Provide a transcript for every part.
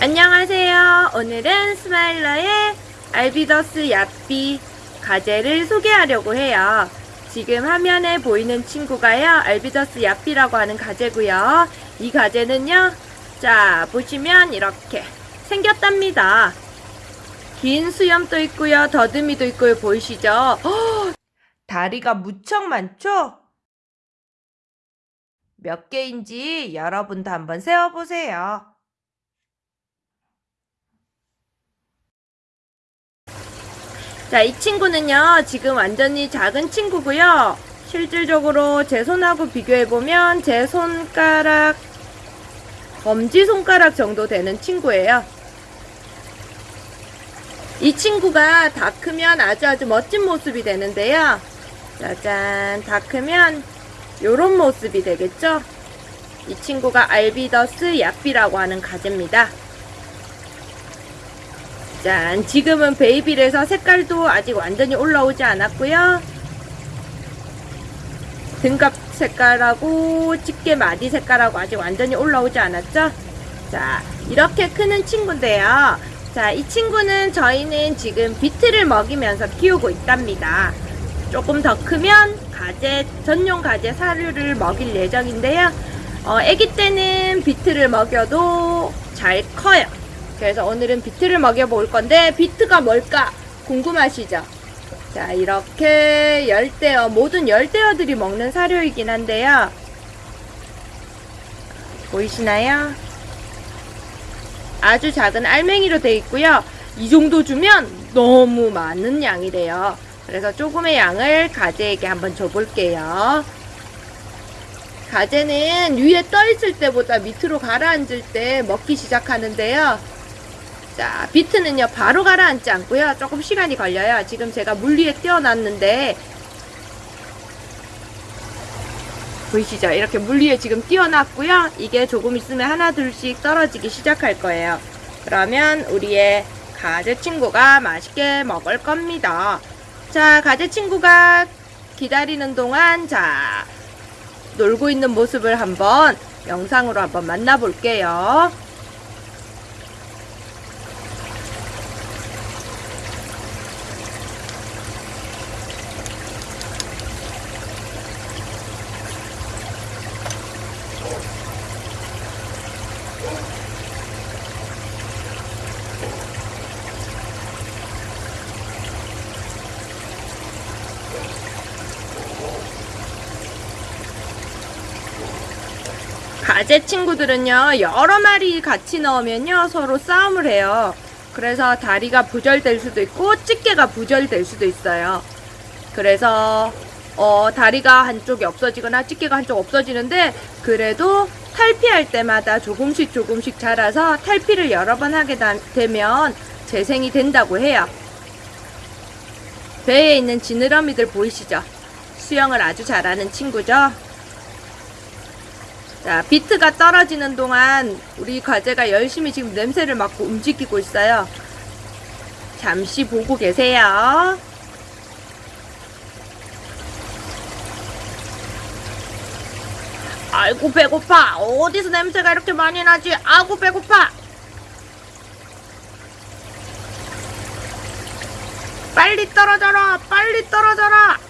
안녕하세요. 오늘은 스마일러의 알비더스 야삐 가재를 소개하려고 해요. 지금 화면에 보이는 친구가요. 알비더스 야삐라고 하는 가재고요. 이 가재는요. 자, 보시면 이렇게 생겼답니다. 긴 수염도 있고요. 더듬이도 있고요. 보이시죠? 허! 다리가 무척 많죠? 몇 개인지 여러분도 한번 세어보세요. 자, 이 친구는요, 지금 완전히 작은 친구고요. 실질적으로 제 손하고 비교해보면 제 손가락, 검지손가락 정도 되는 친구예요. 이 친구가 다 크면 아주 아주 멋진 모습이 되는데요. 짜잔, 다 크면 요런 모습이 되겠죠? 이 친구가 알비더스 야삐라고 하는 가재입니다. 짠, 지금은 베이비라서 색깔도 아직 완전히 올라오지 않았고요. 등갑 색깔하고 집게 마디 색깔하고 아직 완전히 올라오지 않았죠? 자, 이렇게 크는 친구인데요. 자, 이 친구는 저희는 지금 비트를 먹이면서 키우고 있답니다. 조금 더 크면 가재, 전용 가재 사료를 먹일 예정인데요. 어, 아기 때는 비트를 먹여도 잘 커요. 그래서 오늘은 비트를 먹여볼 건데 비트가 뭘까 궁금하시죠? 자 이렇게 열대어 모든 열대어들이 먹는 사료이긴 한데요. 보이시나요? 아주 작은 알맹이로 되어 있고요. 이 정도 주면 너무 많은 양이래요. 그래서 조금의 양을 가재에게 한번 줘볼게요. 가재는 위에 떠 있을 때보다 밑으로 가라앉을 때 먹기 시작하는데요. 자, 비트는요, 바로 가라앉지 않고요. 조금 시간이 걸려요. 지금 제가 물 위에 띄워놨는데, 보이시죠? 이렇게 물 위에 지금 띄워놨고요. 이게 조금 있으면 하나, 둘씩 떨어지기 시작할 거예요. 그러면 우리의 가재 친구가 맛있게 먹을 겁니다. 자, 가재 친구가 기다리는 동안, 자, 놀고 있는 모습을 한번 영상으로 한번 만나볼게요. 가재 친구들은요 여러 마리 같이 넣으면요 서로 싸움을 해요. 그래서 다리가 부절될 수도 있고 집게가 부절될 수도 있어요. 그래서 어, 다리가 한쪽이 없어지거나 집게가 한쪽 없어지는데 그래도 탈피할 때마다 조금씩 조금씩 자라서 탈피를 여러 번 하게 되면 재생이 된다고 해요. 배에 있는 지느러미들 보이시죠? 수영을 아주 잘하는 친구죠 자, 비트가 떨어지는 동안 우리 과제가 열심히 지금 냄새를 맡고 움직이고 있어요. 잠시 보고 계세요. 아이고 배고파. 어디서 냄새가 이렇게 많이 나지? 아이고 배고파. 빨리 떨어져라. 빨리 떨어져라.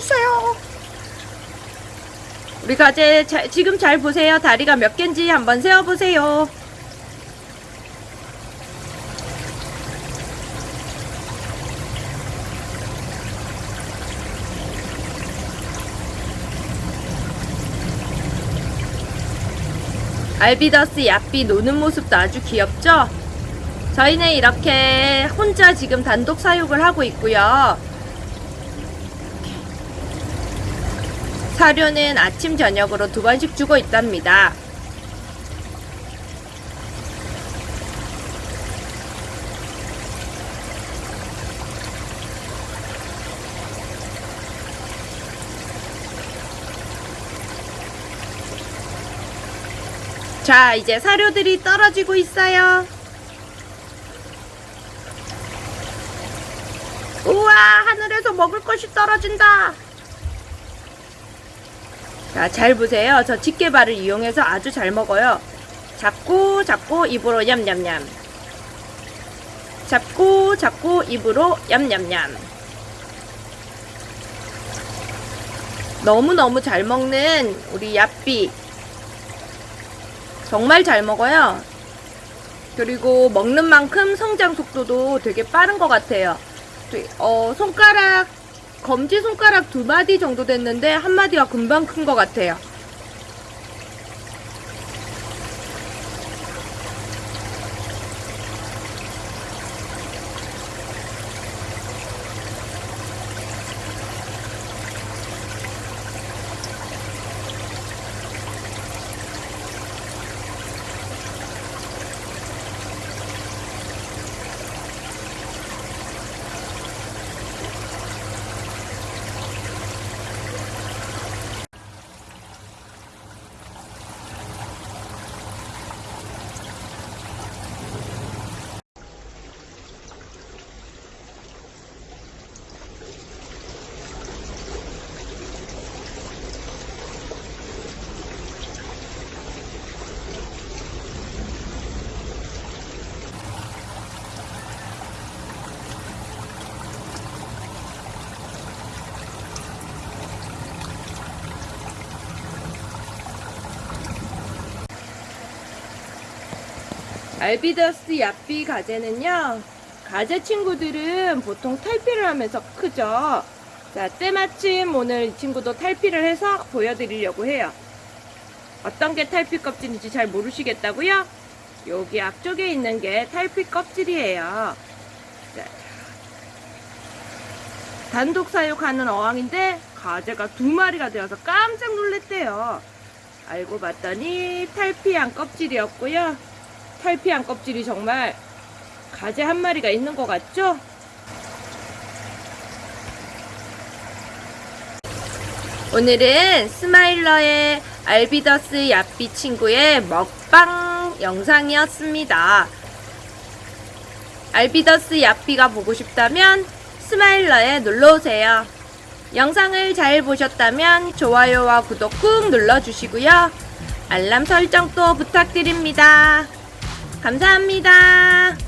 주세요. 우리 가재 자, 지금 잘 보세요. 다리가 몇 개인지 한번 세어보세요. 알비더스 야삐 노는 모습도 아주 귀엽죠? 저희는 이렇게 혼자 지금 단독 사육을 하고 있고요. 사료는 아침 저녁으로 두 번씩 주고 있답니다. 자 이제 사료들이 떨어지고 있어요 우와 하늘에서 먹을 것이 떨어진다 자, 잘 보세요. 저 집게발을 이용해서 아주 잘 먹어요. 잡고, 잡고, 입으로 냠냠냠. 잡고, 잡고, 입으로 냠냠냠. 너무너무 잘 먹는 우리 야삐. 정말 잘 먹어요. 그리고 먹는 만큼 성장 속도도 되게 빠른 것 같아요. 되- 어, 손가락, 검지 손가락 두 마디 정도 됐는데 한 마디가 금방 큰 것 같아요. 알비더스 야삐 가재는요, 가재 친구들은 보통 탈피를 하면서 크죠. 자, 때마침 오늘 이 친구도 탈피를 해서 보여드리려고 해요. 어떤 게 탈피 껍질인지 잘 모르시겠다고요? 여기 앞쪽에 있는 게 탈피 껍질이에요. 자, 단독 사육하는 어항인데 가재가 두 마리가 되어서 깜짝 놀랐대요. 알고 봤더니 탈피한 껍질이었고요. 탈피한 껍질이 정말 가재 한 마리가 있는 것 같죠? 오늘은 스마일러의 알비더스 야삐 친구의 먹방 영상이었습니다. 알비더스 야삐가 보고 싶다면 스마일러에 놀러오세요. 영상을 잘 보셨다면 좋아요와 구독 꾹 눌러주시고요. 알람 설정도 부탁드립니다. 감사합니다.